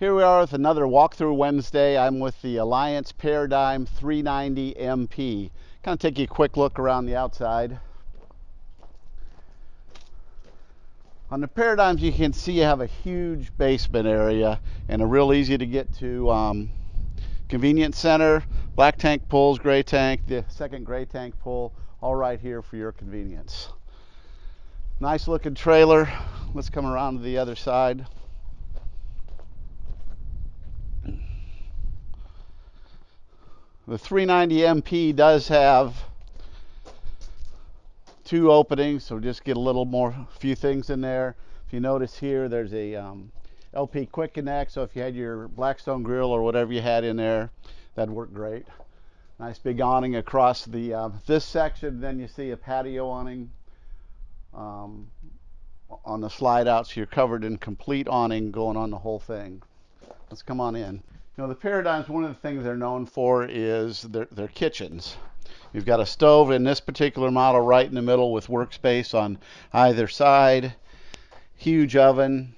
Here we are with another walkthrough Wednesday. I'm with the Alliance Paradigm 390 MP. Kind of take you a quick look around the outside. On the Paradigms you can see you have a huge basement area and a real easy to get to um, convenience center, black tank pulls, gray tank, the second gray tank pull, all right here for your convenience. Nice looking trailer. Let's come around to the other side. The 390 MP does have two openings, so just get a little more, a few things in there. If you notice here, there's a um, LP Quick Connect, so if you had your Blackstone grill or whatever you had in there, that'd work great. Nice big awning across the uh, this section. Then you see a patio awning um, on the slide out, so you're covered in complete awning going on the whole thing. Let's come on in. You know, the Paradigms, one of the things they're known for is their, their kitchens. You've got a stove in this particular model right in the middle with workspace on either side. Huge oven,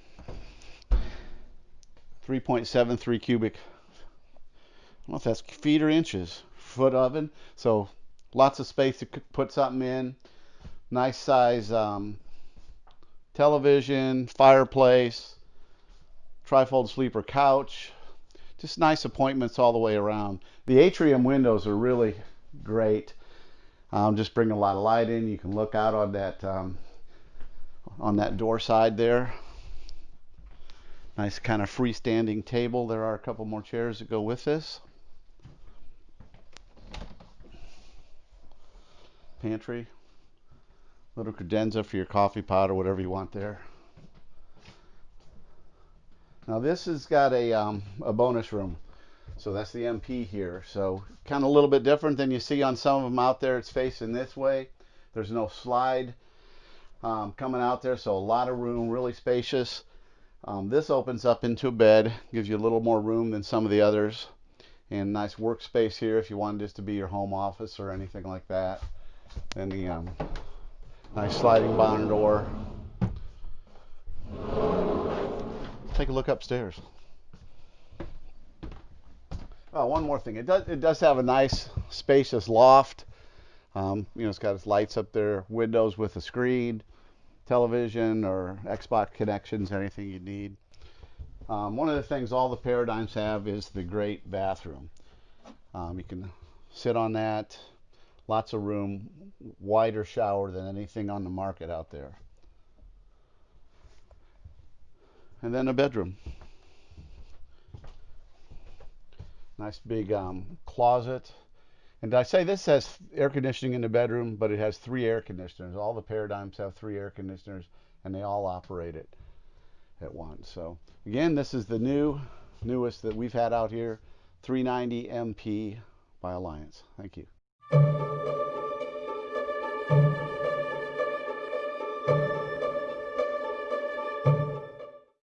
3.73 cubic. I don't know if that's feet or inches. Foot oven. So lots of space to put something in. Nice size um, television, fireplace, trifold sleeper couch, just nice appointments all the way around. The atrium windows are really great. Um, just bring a lot of light in. You can look out on that um, on that door side there. Nice kind of freestanding table. There are a couple more chairs that go with this. Pantry. Little credenza for your coffee pot or whatever you want there. Now this has got a, um, a bonus room. So that's the MP here. So kind of a little bit different than you see on some of them out there. It's facing this way. There's no slide um, coming out there. So a lot of room, really spacious. Um, this opens up into a bed, gives you a little more room than some of the others. And nice workspace here if you wanted this to be your home office or anything like that. And the um, nice sliding barn door take a look upstairs. Oh, one more thing. It does it does have a nice spacious loft. Um, you know, it's got its lights up there, windows with a screen, television or Xbox connections, anything you need. Um, one of the things all the Paradigms have is the great bathroom. Um, you can sit on that, lots of room, wider shower than anything on the market out there. And then a bedroom. Nice big um, closet. And I say this has air conditioning in the bedroom, but it has three air conditioners. All the Paradigms have three air conditioners, and they all operate it at once. So again, this is the new, newest that we've had out here, 390 MP by Alliance. Thank you.